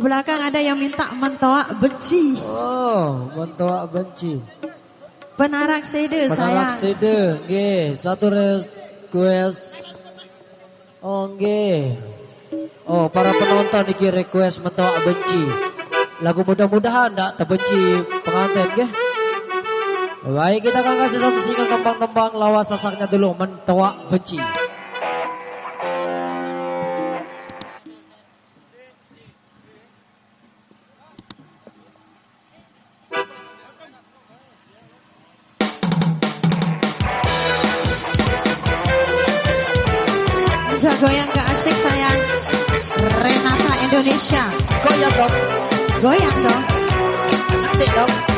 Belakang ada yang minta mentoak benci. Oh, mentoak benci. Penarak sede saya. Penarak sede, nggih. Satu request. Oh, nggih. Oh, para penonton iki request mentoak benci. Lagu mudah-mudahan ndak terbenci pengantin, nggih. Baik, kita akan kasih satu single tembang-tembang lawas sasaknya dulu mentoak benci. Indonesia Goyang dong Goyang dong Nanti dong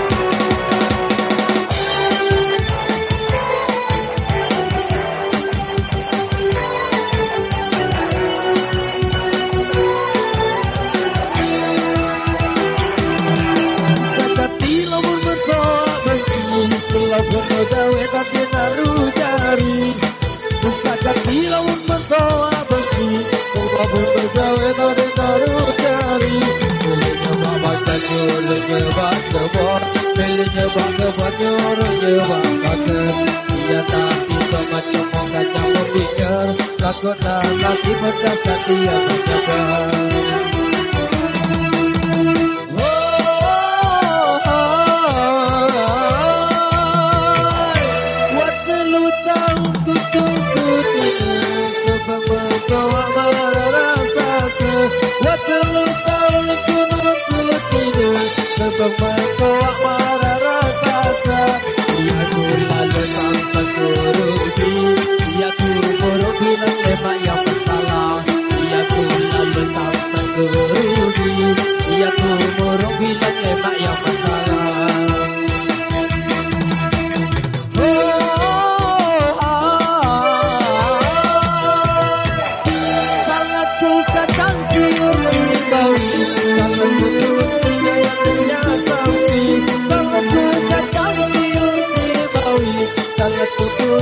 kota masih bekas hati yang terkebal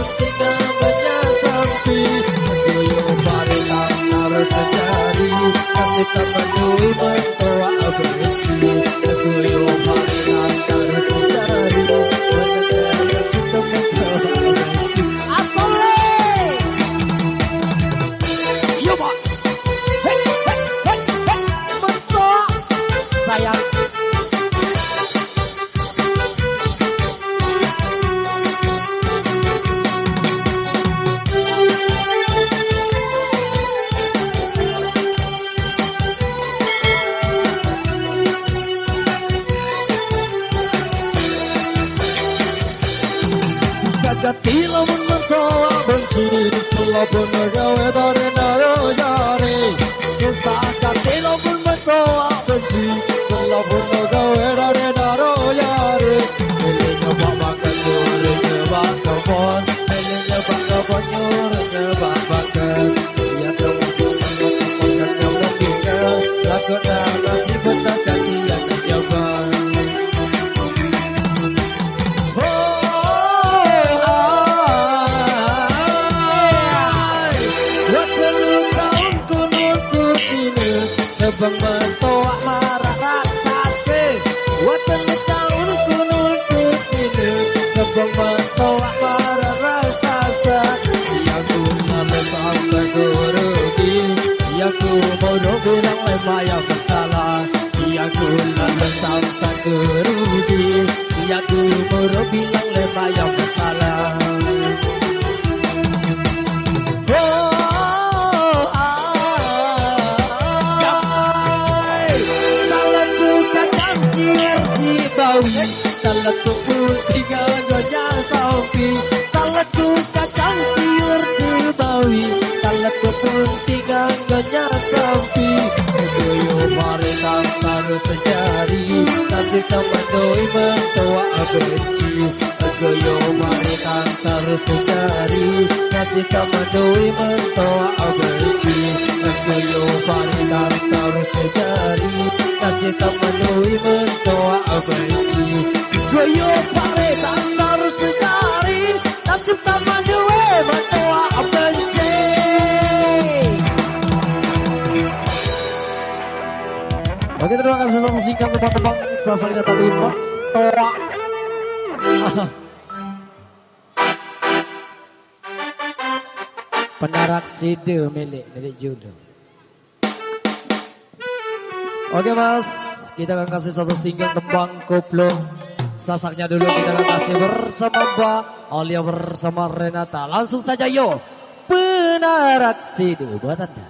ku terus tiga menyasapi Goyo parilang harus I've been the girl with all sampai kurugi Yang ku bodoh bilang lemah yang bersalah Yang ku nama sampai kurugi Yang ku kacang siur si gawi Talat kepentingan banyak sampi mari sejari. Nasib tempat doi mentua benci mari tantar sejari. Tempat doi mentua mari sejari. Nasib tempat doi mentua benci mari tantar terima kasih sama singkat teman-teman Sasaknya tadi Toa. Penarak side milik milik judo. Oke mas. Kita akan kasih satu single tembang koplo. Sasaknya dulu kita akan kasih bersama Mbak Alia bersama Renata. Langsung saja yo. Penarak side buat anda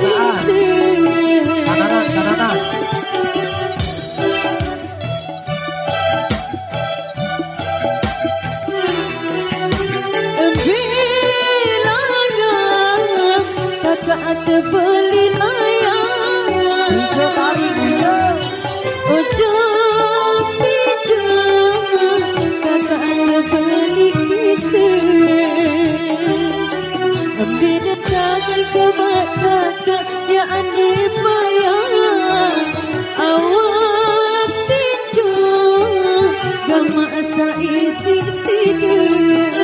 مأسى إيسي سيدي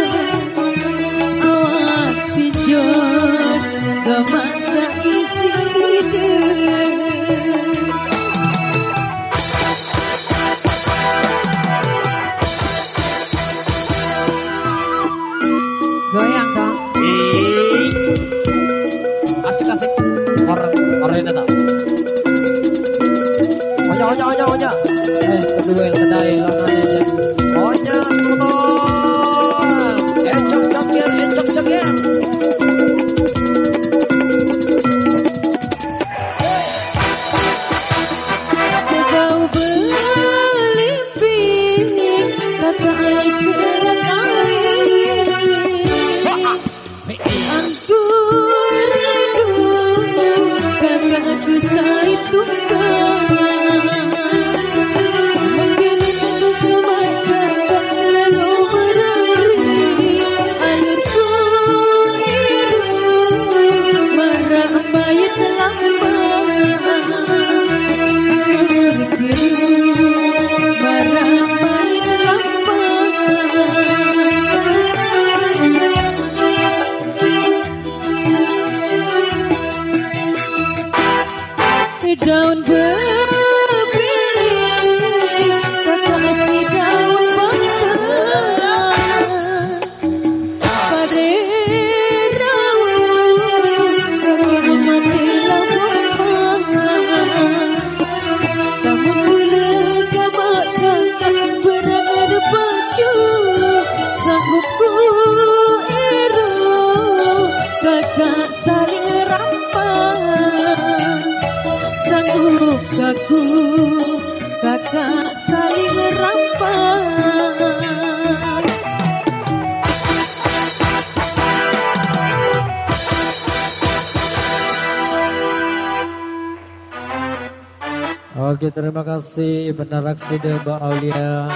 Oke terima kasih benar aksi Mbak Aulia.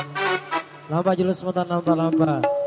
Nampak julus sebentar nampak nampak.